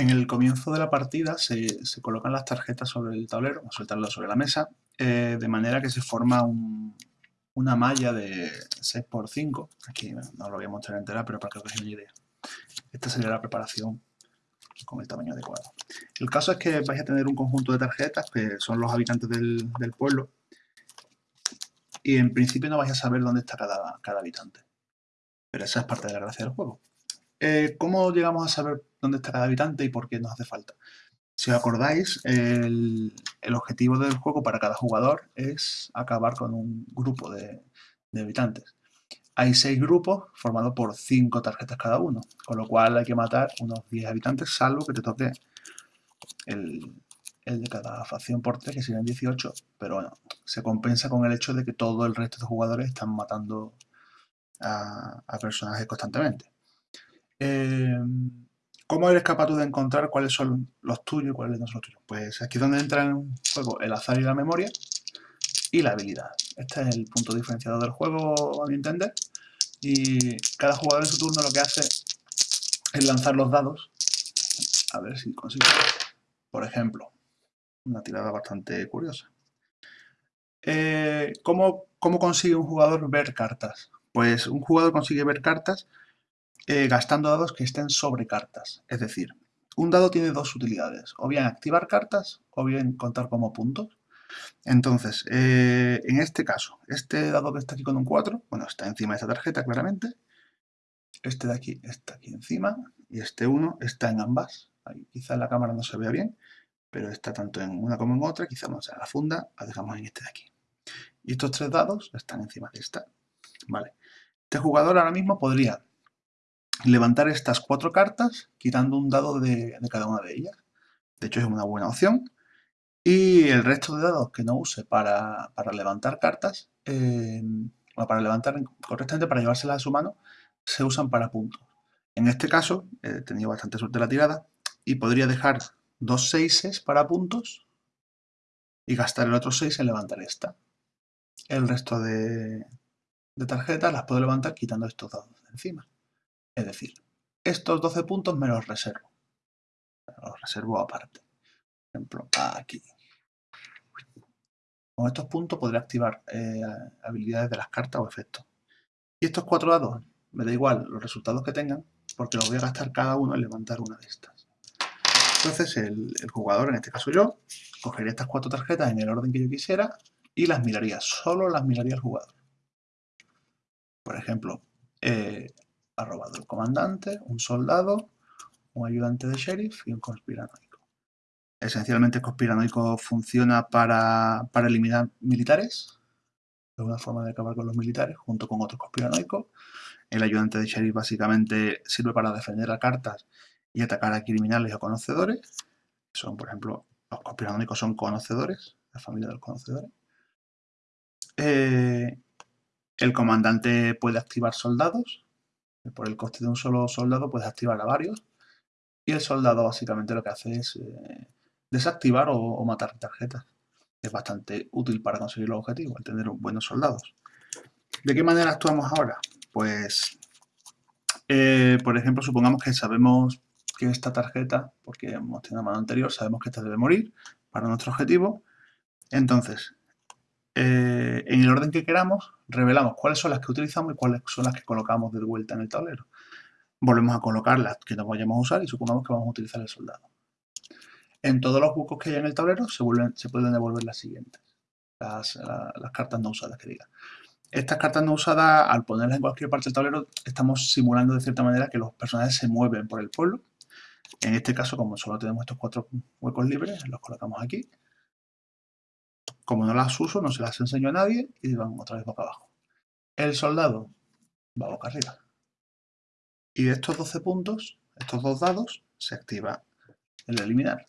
En el comienzo de la partida se, colocan las tarjetas sobre el tablero, vamos soltarlas sobre la mesa, eh, de manera que se forma una malla de 6x5. Aquí no lo voy a mostrar entera, pero para que os una idea. Esta sería la preparación con el tamaño adecuado. El caso es que vais a tener un conjunto de tarjetas que son los habitantes del, pueblo y en principio no vais a saber dónde está cada habitante. Pero esa es parte de la gracia del juego. Eh, ¿Cómo llegamos a saber dónde está cada habitante y por qué nos hace falta? Si os acordáis, el, objetivo del juego para cada jugador es acabar con un grupo de, habitantes. Hay seis grupos formados por cinco tarjetas cada uno, con lo cual hay que matar unos 10 habitantes, salvo que te toque el, de cada facción por tres, que serían 18, pero bueno, se compensa con el hecho de que todo el resto de jugadores están matando a personajes constantemente. Em, ¿Cómo eres capaz tú de encontrar cuáles son los tuyos y cuáles no son los tuyos? Pues aquí es donde entra en juego el azar y la memoria y la habilidad. Este es el punto diferenciador del juego, a mi entender. Y cada jugador en su turno lo que hace es lanzar los dados. A ver si consigo. Por ejemplo, una tirada bastante curiosa. Eh, ¿cómo, ¿Cómo consigue un jugador ver cartas? Pues un jugador consigue ver cartas eh, gastando dados que estén sobre cartas. Es decir, un dado tiene dos utilidades, o bien activar cartas o bien contar como puntos. Entonces, eh, en este caso, este dado que está aquí con un 4, bueno, está encima de esta tarjeta claramente, este de aquí está aquí encima y este 1 está en ambas. Ahí, quizá la cámara no se vea bien, pero está tanto en una como en otra, quizá vamos a la funda, la dejamos en este de aquí. Y estos tres dados están encima de esta. Vale. Este jugador ahora mismo podría levantar estas cuatro cartas quitando un dado de, cada una de ellas. De hecho es una buena opción. Y el resto de dados que no use para, levantar cartas, eh, o para levantar correctamente, para llevárselas a su mano, se usan para puntos. En este caso, he tenido bastante suerte la tirada y podría dejar dos seises para puntos y gastar el otro seis en levantar esta. El resto de, de tarjetas las puedo levantar quitando estos dados de encima. Es decir, estos 12 puntos me los reservo. Los reservo aparte. Por ejemplo, aquí. Con estos puntos podré activar eh, habilidades de las cartas o efectos. Y estos cuatro dados, me da igual los resultados que tengan, porque los voy a gastar cada uno en levantar una de estas. Entonces el, jugador, en este caso yo, cogería estas cuatro tarjetas en el orden que yo quisiera y las miraría, solo las miraría el jugador. Por ejemplo, eh, ha robado el comandante, un soldado, un ayudante de sheriff y un conspiranoico. Esencialmente el conspiranoico funciona para, eliminar militares, es una forma de acabar con los militares junto con otros conspiranoicos. El ayudante de sheriff básicamente sirve para defender a cartas y atacar a criminales o conocedores. Son, por ejemplo, los conspiranoicos son conocedores, la familia de los conocedores. Eh, el comandante puede activar soldados, por el coste de un solo soldado puedes activar a varios. Y el soldado básicamente lo que hace es eh, desactivar o, matar tarjetas. Es bastante útil para conseguir los objetivos, el tener buenos soldados. ¿De qué manera actuamos ahora? Pues, eh, por ejemplo, supongamos que sabemos que esta tarjeta, porque hemos tenido una mano anterior, sabemos que esta debe morir para nuestro objetivo. Entonces, eh, en el orden que queramos, revelamos cuáles son las que utilizamos y cuáles son las que colocamos de vuelta en el tablero. Volvemos a colocar las que no vayamos a usar y supongamos que vamos a utilizar el soldado. En todos los huecos que hay en el tablero se, pueden devolver las siguientes, las, cartas no usadas que diga. Estas cartas no usadas, al ponerlas en cualquier parte del tablero, estamos simulando de cierta manera que los personajes se mueven por el pueblo. En este caso, como solo tenemos estos cuatro huecos libres, los colocamos aquí. Como no las uso, no se las enseño a nadie y van otra vez boca abajo. El soldado va boca arriba. Y de estos 12 puntos, estos dos dados, se activa el eliminar.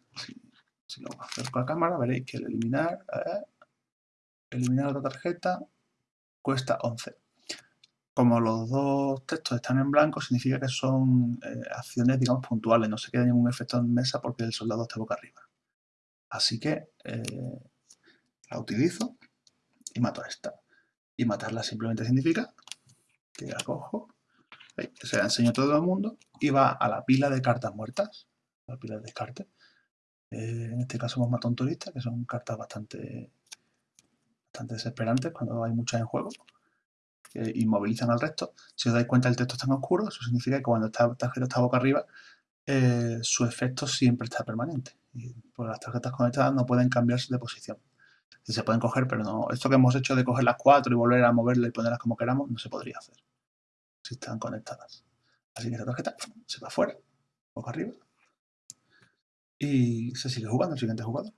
Si, lo acerco a la cámara, veréis que el eliminar, eliminar la tarjeta, cuesta 11. Como los dos textos están en blanco, significa que son eh, acciones, digamos, puntuales. No se queda ningún efecto en mesa porque el soldado está boca arriba. Así que eh, la utilizo y mato a esta. Y matarla simplemente significa que la cojo, se la enseño a todo el mundo y va a la pila de cartas muertas. la pila de descarte. Eh, en este caso hemos matado un turista, que son cartas bastante, bastante desesperantes cuando hay muchas en juego. Que inmovilizan al resto. Si os dais cuenta el texto está en oscuro, eso significa que cuando esta tarjeta está boca arriba, eh, su efecto siempre está permanente. Y pues las tarjetas conectadas no pueden cambiarse de posición. Se pueden coger, pero no. Esto que hemos hecho de coger las cuatro y volver a moverlas y ponerlas como queramos, no se podría hacer. Si están conectadas. Así que esta tarjeta se va afuera, boca arriba. Y se sigue jugando el siguiente jugador.